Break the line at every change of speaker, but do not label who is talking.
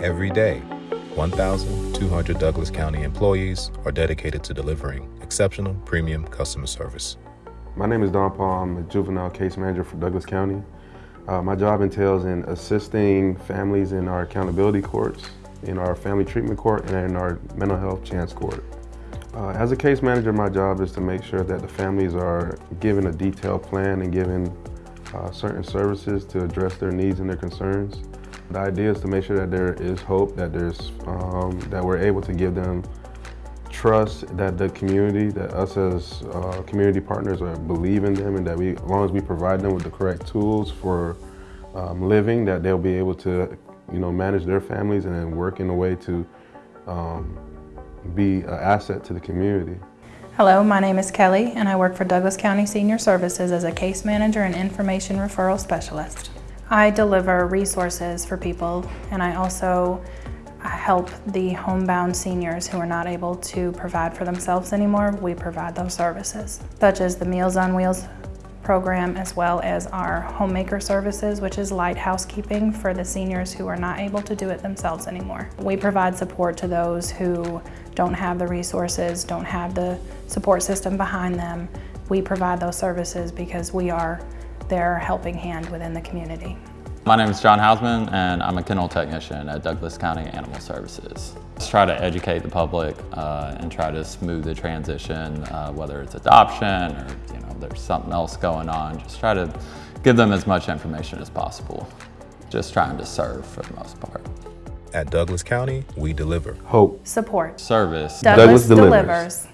Every day, 1,200 Douglas County employees are dedicated to delivering exceptional premium customer service.
My name is Don Paul. I'm a juvenile case manager for Douglas County. Uh, my job entails in assisting families in our accountability courts, in our family treatment court, and in our mental health chance court. Uh, as a case manager, my job is to make sure that the families are given a detailed plan and given uh, certain services to address their needs and their concerns. The idea is to make sure that there is hope, that there's um, that we're able to give them trust that the community, that us as uh, community partners are believe in them and that we, as long as we provide them with the correct tools for um, living, that they'll be able to, you know, manage their families and then work in a way to um, be an asset to the community.
Hello, my name is Kelly and I work for Douglas County Senior Services as a case manager and information referral specialist. I deliver resources for people and I also uh, help the homebound seniors who are not able to provide for themselves anymore. We provide those services, such as the Meals on Wheels program as well as our homemaker services which is light housekeeping for the seniors who are not able to do it themselves anymore. We provide support to those who don't have the resources, don't have the support system behind them. We provide those services because we are their helping hand within the community.
My name is John Hausman and I'm a kennel technician at Douglas County Animal Services. Just try to educate the public uh, and try to smooth the transition, uh, whether it's adoption or you know there's something else going on. Just try to give them as much information as possible. Just trying to serve for the most part.
At Douglas County, we deliver
Hope.
Support.
Service.
Douglas,
Douglas delivers.
delivers.